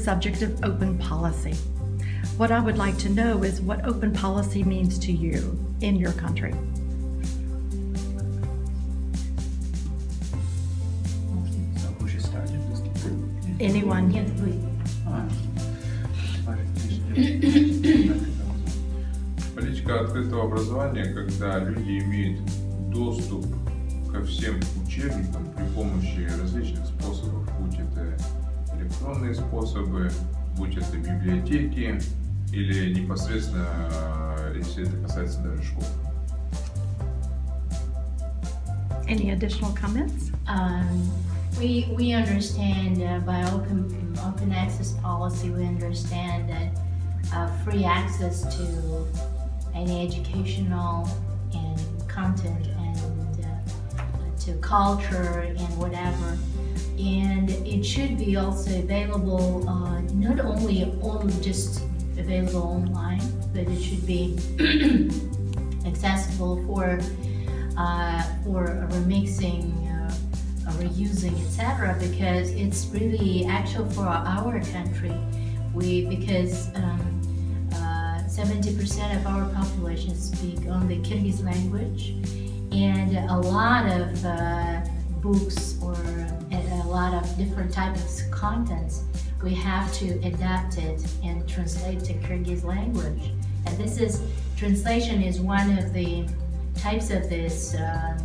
subject of open policy. What I would like to know is what open policy means to you in your country. So who should start? Anyone? Нет, вы. А. Политика открытого образования, когда люди имеют доступ ко всем учебникам при помощи различных способов, будь это электронные способы, будь это библиотеки или непосредственно, э, если это касается даже школ. Any additional comments? Um, we, we understand uh, by open, open access policy, we understand that uh, free access to any educational and content and uh, to culture and whatever. and it should be also available, uh, not only on, just available online, but it should be accessible for uh, for remixing, uh, reusing, etc. Because it's really actual for our country. We because um, uh, 70% of our population speak only Kyrgyz language, and a lot of uh, books or lot of different types of contents we have to adapt it and translate to Kyrgyz language. And this is translation is one of the types of this uh,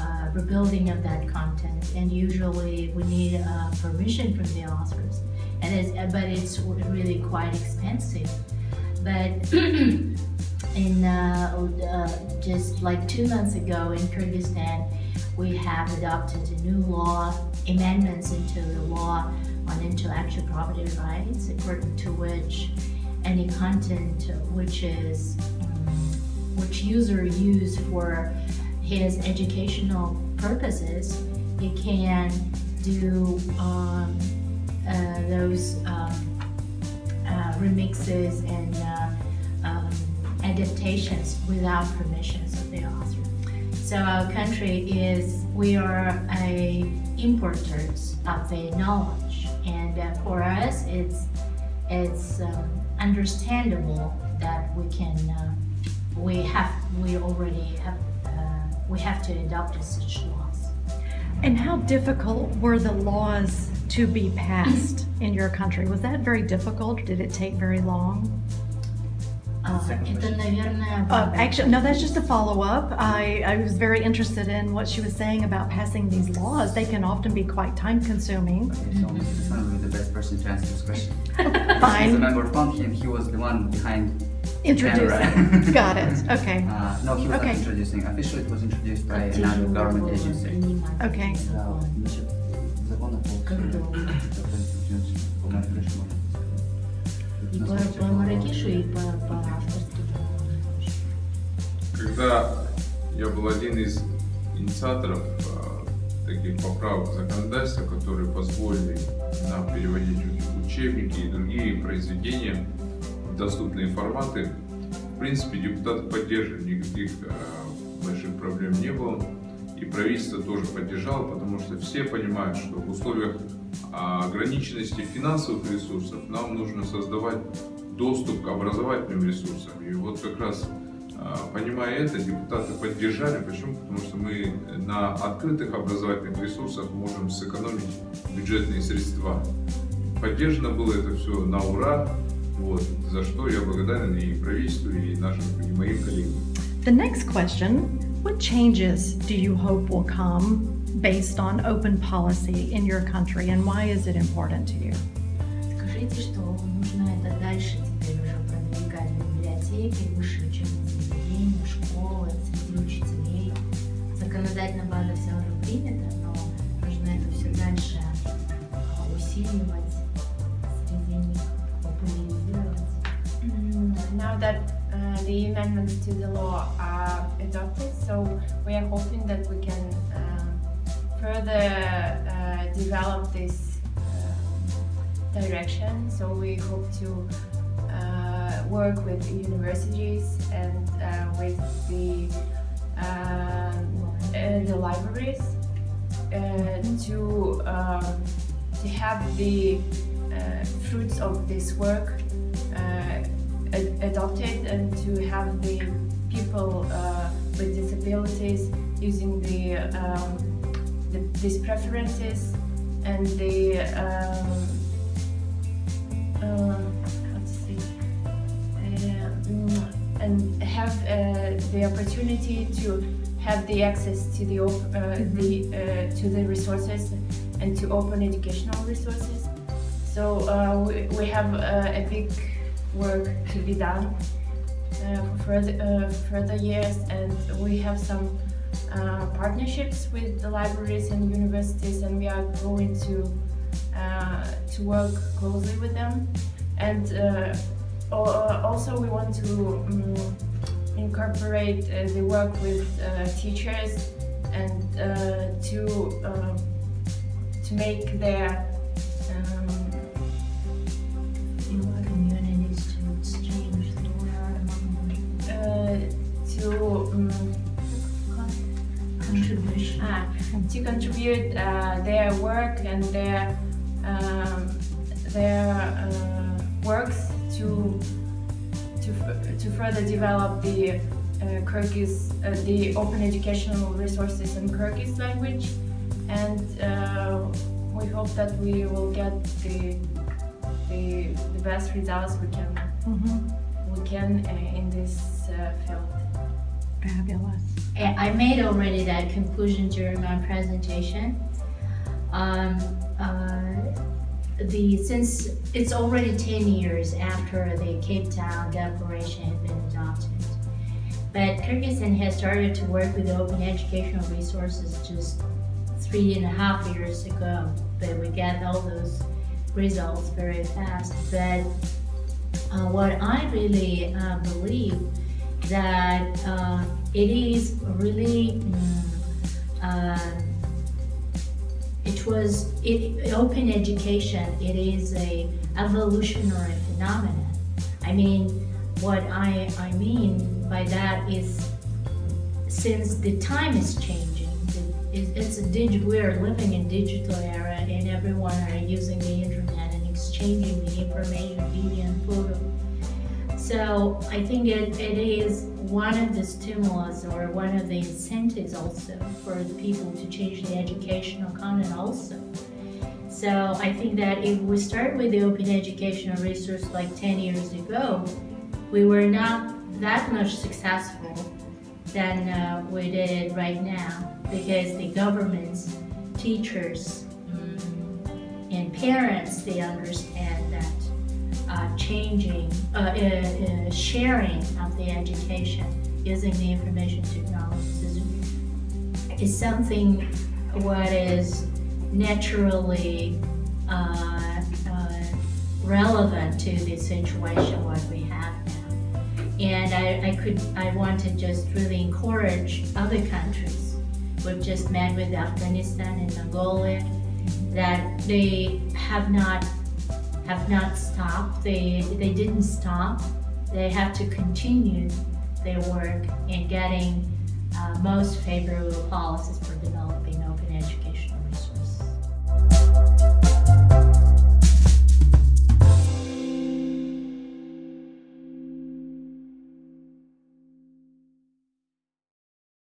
uh, rebuilding of that content. And usually we need uh, permission from the authors. And it's, but it's really quite expensive. But in uh, uh, just like two months ago in Kyrgyzstan we have adopted a new law amendments into the law on intellectual property rights according to which any content which is which user use for his educational purposes, he can do um, uh, those um, uh, remixes and uh, adaptations without permissions of the author. So our country is, we are a importers of the knowledge and uh, for us it's, it's um, understandable that we can uh, we have we already have uh, we have to adopt such laws. And how difficult were the laws to be passed in your country? Was that very difficult? Did it take very long? Uh, это, наверное, Uh, actually, no, that's just a follow-up. I, I was very interested in what she was saying about passing these laws. They can often be quite time-consuming. Okay, so Mr. Son will be the best person to answer this question. As a Fine, member from him, he was the one behind introduce camera. it. Got it, okay. Uh, no, he was Okay. not introducing. Officially, it was introduced by another government agency. Okay. Да, По, по и по, авторским. Когда я был один из инициаторов э, таких поправок в законодательство, которые позволили нам переводить учебники и другие произведения в доступные форматы, в принципе, депутаты поддерживали, никаких э, больших проблем не было. И правительство тоже поддержало, потому что все понимают, что в условиях ограниченности финансовых ресурсов нам нужно создавать доступ к образовательным ресурсам. И вот как раз а, понимая это, депутаты поддержали. Почему? Потому что мы на открытых образовательных ресурсах можем сэкономить бюджетные средства. Поддержано было это все на ура, вот, за что я благодарен и правительству, и нашим, и моим коллегам. The next question, what changes do you hope will come based on open policy in your country and why is it important to you? Скажите, что нужно это дальше теперь уже продвигать в библиотеки, высшие учебные заведения, школы, среди учителей. Законодательно база вся уже принята, но нужно это все дальше а, усиливать, среди них популяризировать. Mm, Now that uh, the amendments to the law are adopted, so we are hoping that we can um, further uh, develop this uh, direction. So we hope to uh, work with universities and with the the libraries to um, to have the fruits of this work ad- adopted and to have the people uh, with disabilities using the, um, the these preferences and the um, uh, how to say uh, mm, and have uh, the opportunity to have the access to the op- uh, the uh, to the resources and to open educational resources. So uh, we, we have uh, a big work to be done uh, for further uh, further years, and we have some uh, partnerships with the libraries and universities, and we are going to uh, to work closely with them. And uh, uh, also, we want to um, incorporate the work with teachers and to to make their to contribute uh, their work and their um, their uh, works to to to further develop the uh, Kyrgyz uh, the open educational resources in Kyrgyz language, and uh, we hope that we will get the the, the best results we can Mhm. we can uh, in this uh, field. Fabulous. I made already that conclusion during my presentation. Um, uh, the since it's already 10 years after the Cape Town Declaration had been adopted, but Kyrgyzstan has started to work with open educational resources just three and a half years ago. But we got all those results very fast. But uh, what I really uh, believe that uh, it is really mm, uh, it was it, open education it is a evolutionary phenomenon. I mean what i i mean by that is since the time is changing it- it's a digital we are living in digital era and everyone are using the internet and exchanging the information video and photo so I think it, it is one of the stimulus or one of the incentives also for the people to change the educational content also. So I think that if we start with the open educational resource like 10 years ago, we were not that much successful than uh, we did right now because the governments, teachers, mm, and parents, they understand uh, changing, uh, uh, uh, sharing of the education using the information technologies is, is something what is naturally uh, relevant to the situation what we have now. And I, I could, I want to just really encourage other countries. We've just met with Afghanistan and Mongolia that they have not have not stopped. They they didn't stop. They have to continue their work in getting uh, most favorable policies for developing open resources.